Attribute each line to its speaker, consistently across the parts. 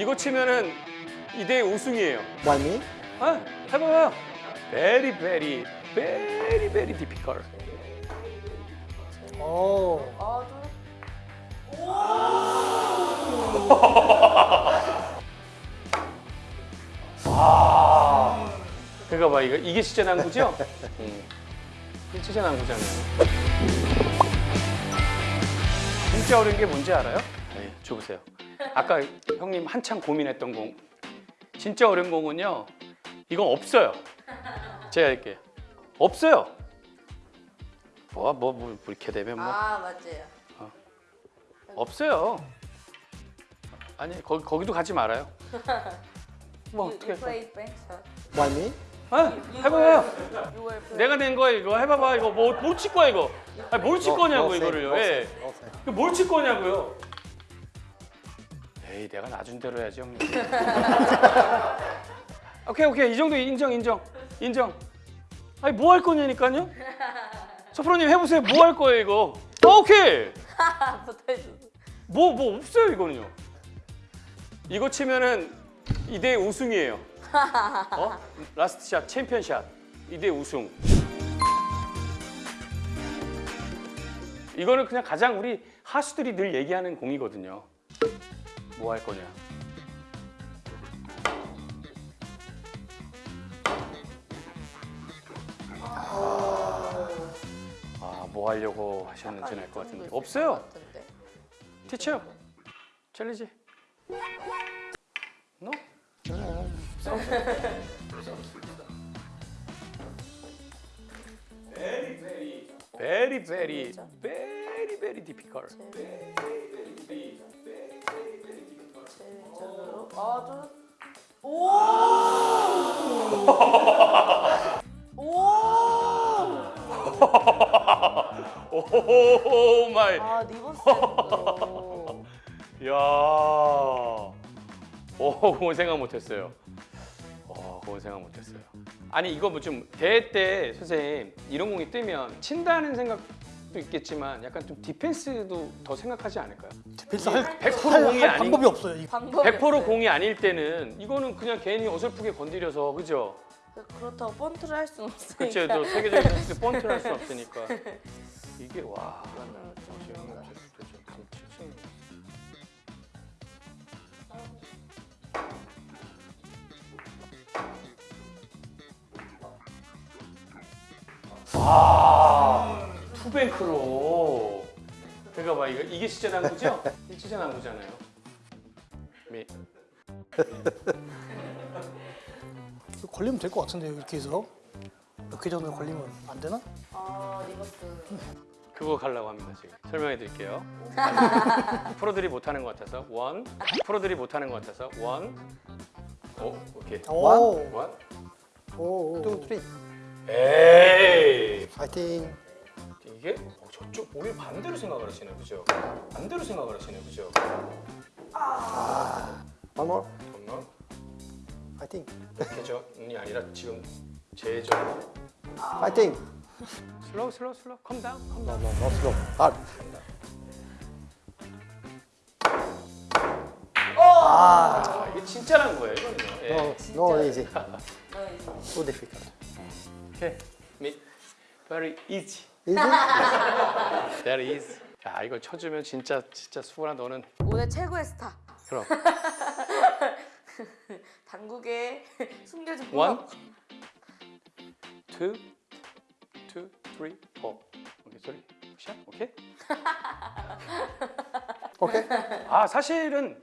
Speaker 1: 이거 치면은 이대 우승이에요.
Speaker 2: Me?
Speaker 1: 아, 해봐요. Very, very, very, very difficult.
Speaker 2: 오.
Speaker 3: 아, 좀
Speaker 1: 그거 봐, 이거 이게 진짜 난구죠? 음. 이게 진짜 난구잖아요. 진짜 어려운 게 뭔지 알아요? 네, 줘보세요. 아까 형님 한참 고민했던 공. 진짜 어려운 공은요. 이건 없어요. 제가 할게요. 없어요. 뭐, 뭐, 뭐 이렇게 되면 뭐
Speaker 3: 아, 맞아요.
Speaker 1: 없어요. 아니 거기 거기도 가지 말아요. 뭐
Speaker 3: You,
Speaker 1: 어떻게?
Speaker 2: One me?
Speaker 1: 아, 해봐요. 내가 낸 거야 이거 해봐봐 이거 뭐뭘칠 거야 이거? 아니 뭘 칠 거냐고 이거를요? 예. 뭘 칠 거냐고요? 에이 내가 놔준 대로 해야지 형님. 오케이 오케이 이 정도 인정 인정 인정. 아니 뭐 할 거냐니까요? 서프로님 해보세요 뭐 할 거예요 이거? 아, 오케이.
Speaker 3: 붙어있어.
Speaker 1: 뭐뭐 없어요 이거는요. 이거 치면은 이대 우승이에요. 어? last shot champion shot 이대 우승. 이거는 그냥 가장 우리 하수들이 늘 얘기하는 공이거든요. 뭐 할 거냐? 아, 뭐 하려고 하셨는지 알것 같은데 없어요. 티쳐 챌리지 노? very very very very difficult
Speaker 3: 제일적으 아, 좀 오! 오!
Speaker 1: 오 마이
Speaker 3: 아, 리버스로.
Speaker 1: 야, 오 그건 생각 못 했어요. 어, 그건 생각 못 했어요. 아니 이거 뭐 좀 대회 때 선생님 이런 공이 뜨면 친다는 생각도 있겠지만 약간 좀 디펜스도 더 생각하지 않을까요?
Speaker 2: 디펜스 할,
Speaker 1: 100%
Speaker 2: 할,
Speaker 1: 공이
Speaker 2: 할
Speaker 1: 아니-
Speaker 2: 방법이 없어요. 이-
Speaker 3: 방법이
Speaker 1: 100%
Speaker 3: 없어요.
Speaker 1: 공이 아닐 때는 이거는 그냥 괜히 어설프게 건드려서 그죠?
Speaker 3: 그렇다고 번트를 할 수는 없으니까.
Speaker 1: 그렇죠. 또 세계적인 선수 때 번트를 할 수 없으니까 이게 와. 아, 투 뱅크로. 그러니까 봐 이거 이게 진짜 난구죠? 이게 진짜 난구잖아요. 미.
Speaker 2: 걸리면 될 것 같은데요, 이렇게 해서. 이렇게 전에 걸리면 안 되나?
Speaker 3: 아, reverse.
Speaker 1: 그거 가려고 합니다 지금 설명해 드릴게요 프로들이 못하는 것 같아서 one 프로들이 못하는 것 같아서 one 오, 오케이
Speaker 2: 오,
Speaker 1: one
Speaker 2: 오, 오.
Speaker 4: two, three.
Speaker 1: 에이
Speaker 2: 파이팅.
Speaker 1: 이게 어, 저쪽 오히려 반대로 생각을 하시네 그죠 반대로 생각을 하시네 그죠
Speaker 4: One more.
Speaker 1: 잠깐만
Speaker 4: Fighting.
Speaker 1: 개전이 아니라 지금 제전
Speaker 4: Fighting.
Speaker 1: slow slow slow calm down
Speaker 4: No,
Speaker 1: calm down
Speaker 4: no, no slow. Hard.
Speaker 1: 아 이게 진짜 난구예요 이거는요 예.
Speaker 4: No, no easy. Too difficult.
Speaker 1: 오케이 me very easy
Speaker 4: Easy?
Speaker 1: very easy 야 이거 쳐주면 진짜 진짜 수원아 너는
Speaker 3: 오늘 최고의 스타.
Speaker 1: 그럼
Speaker 3: 당국에 숨겨진
Speaker 1: One, two, two, three, four. 오케이, sorry. 샷, 오케이.
Speaker 4: Okay.
Speaker 1: 아 사실은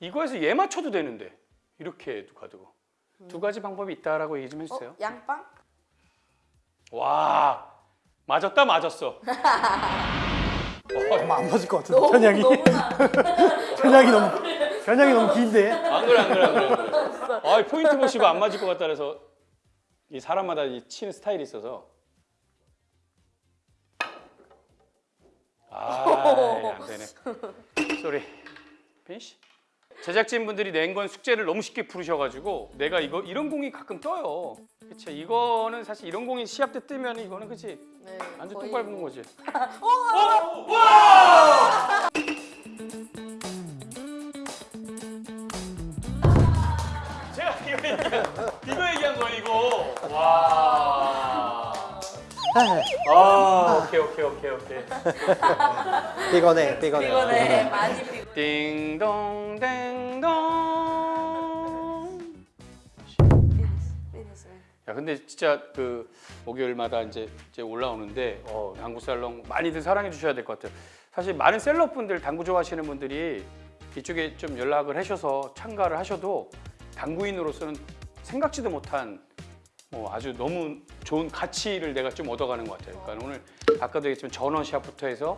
Speaker 1: 이거에서 얘 맞춰도 되는데 이렇게 두 가지고 두 가지 방법이 있다라고 얘기 좀
Speaker 3: 어?
Speaker 1: 해주세요.
Speaker 3: 양빵?
Speaker 1: 와 맞았다 맞았어.
Speaker 2: 아마 안 맞을 것 같은데,
Speaker 3: 너무
Speaker 2: 편향이.
Speaker 3: 너무나
Speaker 2: 편향이 너무, 편향이 너무 긴데.
Speaker 1: 안 그래 안 그래 안 그래. 안 그래. 아 포인트 보시고 안 맞을 것 같다 그래서 이 사람마다 이 치는 스타일이 있어서. 아 안 되네. Sorry. Finish. 제작진 분들이 낸 건 숙제를 너무 쉽게 풀으셔가지고 내가 이거 이런 공이 가끔 떠요. 그치? 이거는 사실 이런 공이 시합 때 뜨면 이거는 그치?
Speaker 3: 네,
Speaker 1: 완전
Speaker 3: 거의
Speaker 1: 똥 밟은 거지. 이거 얘기한 이거 얘기한 거야 이거. 와. 아 오케이 오케이 오케이 오케이.
Speaker 4: 피곤해, 피곤해.
Speaker 3: 피곤해. 많이 피곤해.
Speaker 1: 띵동.
Speaker 3: 피니시.
Speaker 1: 야 근데 진짜 그 목요일마다 이제 이제 올라오는데 어, 당구 살롱 많이들 사랑해 주셔야 될 것 같아요. 사실 많은 셀럽분들 당구 좋아하시는 분들이 이쪽에 좀 연락을 하셔서 참가를 하셔도 당구인으로서는 생각지도 못한 뭐 아주 너무 좋은 가치를 내가 좀 얻어가는 것 같아요. 그러니까 오늘 아까도 얘기했지만 전원시합부터 해서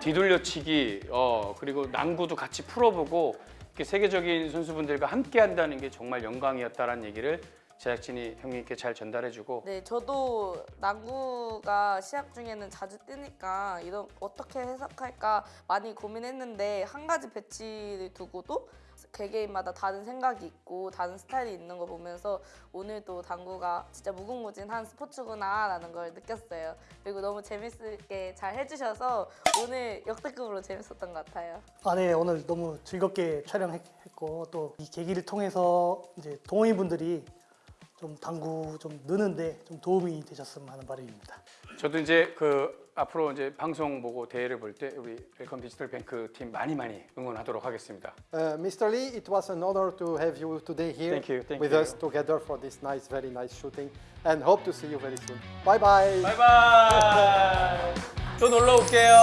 Speaker 1: 뒤돌려치기 어 그리고 난구도 같이 풀어보고 이렇게 세계적인 선수분들과 함께 한다는 게 정말 영광이었다라는 얘기를 제작진이 형님께 잘 전달해주고
Speaker 3: 네, 저도 난구가 시합 중에는 자주 뜨니까 이런 어떻게 해석할까 많이 고민했는데 한 가지 배치를 두고도 개개인마다 다른 생각이 있고 다른 스타일이 있는 거 보면서 오늘도 당구가 진짜 무궁무진한 스포츠구나 라는 걸 느꼈어요. 그리고 너무 재밌게 잘 해주셔서 오늘 역대급으로 재밌었던 것 같아요.
Speaker 2: 아, 네, 오늘 너무 즐겁게 촬영했고 또 이 계기를 통해서 이제 동호인분들이 좀 당구 좀 느는데 좀 도움이 되셨으면 하는 바람입니다.
Speaker 1: 저도 이제 그 앞으로 이제 방송 보고 대회를 볼 때 우리 웰컴 디지털 뱅크 팀 많이 많이 응원하도록 하겠습니다.
Speaker 4: Uh, Mr. Lee, it was an honor to have you today here
Speaker 1: Thank you, thank
Speaker 4: with
Speaker 1: you.
Speaker 4: us together for this nice, very nice shooting, and hope to see you very soon. Bye bye.
Speaker 1: 바이바이. 또 놀러 올게요.